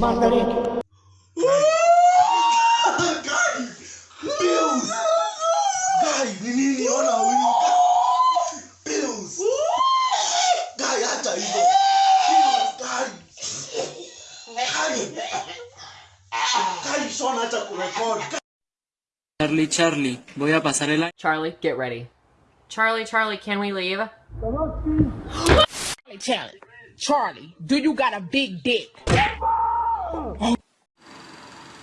Bills! Bills! Acha kurekod. Charlie, Charlie, voy a pasar el año. Charlie, get ready. Charlie, Charlie, can we leave? Hey, Charlie. Charlie, do you got a big dick?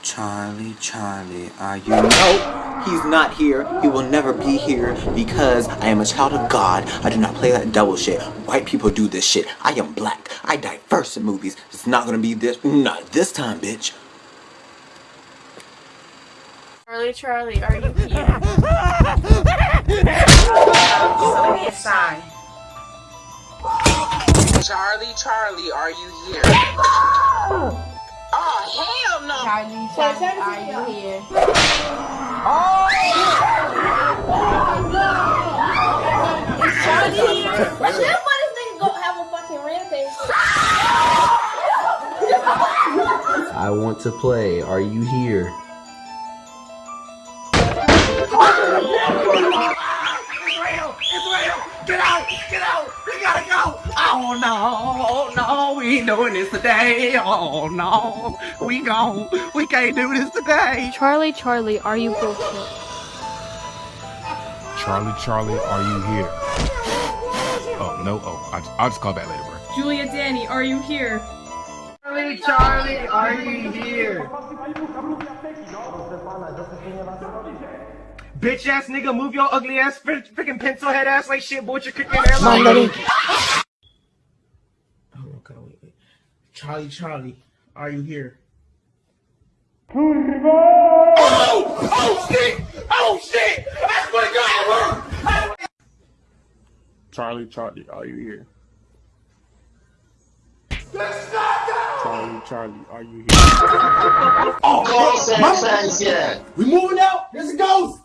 Charlie, Charlie, are you? No, he's not here. He will never be here because I am a child of God. I do not play that double shit. White people do this shit. I am black. I diverse in movies. It's not gonna be this. Not this time, bitch. Charlie, Charlie, are you here? Show me a sign. Charlie, Charlie, are you here? Oh, hell no! Charlie, Charlie, are you here? Charlie here? Let's let this go have a fucking rampage. I want to play. Are you here? No! No, we ain't doing this today! Oh no! We gone! We can't do this today! Charlie, Charlie, are you bullshit? Charlie, Charlie, are you here? Oh, no. Oh, I, I'll just call back later, bro. Julia, Danny, are you here? Charlie, Charlie, are you here? Bitch ass nigga, move your ugly ass freaking pencil head ass like shit, boy. What you cooking there? Mandarin. Oh, okay, wait, wait. Charlie, Charlie, are you here? Oh! Oh shit! Oh shit! That's what got Charlie, Charlie, are you here? Let's not go! Charlie, Charlie, are you here? Oh, my- We moving out. There's a ghost.